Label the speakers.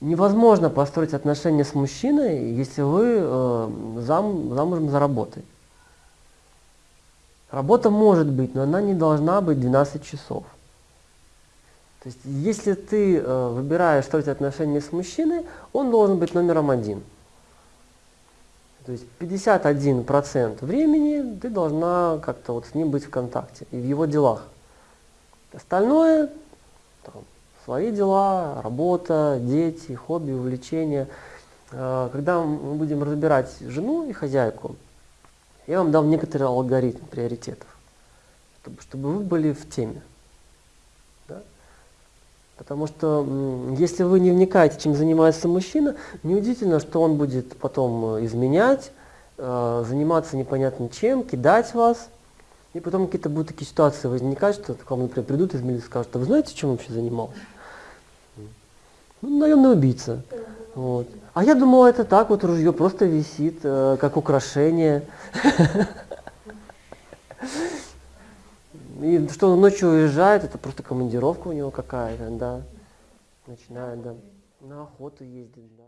Speaker 1: Невозможно построить отношения с мужчиной, если вы э, зам, замужем за работой. Работа может быть, но она не должна быть 12 часов. То есть, если ты э, выбираешь строить отношения с мужчиной, он должен быть номером один. То есть 51% времени ты должна как-то вот с ним быть в контакте и в его делах. Остальное, там, свои дела, работа, дети, хобби, увлечения. Э, когда мы будем разбирать жену и хозяйку, я вам дам некоторый алгоритм приоритетов, чтобы, чтобы вы были в теме. Да? Потому что если вы не вникаете, чем занимается мужчина, неудивительно, что он будет потом э, изменять, э, заниматься непонятно чем, кидать вас. И потом какие-то будут такие ситуации возникать, что к вам, например, придут из милиции и скажут, а вы знаете, чем вообще занимался? Ну, наемный убийца. Вот. А я думала, это так, вот ружье просто висит, э, как украшение. И что он ночью уезжает, это просто командировка у него какая-то, да. Начинает, да. На охоту ездит, да.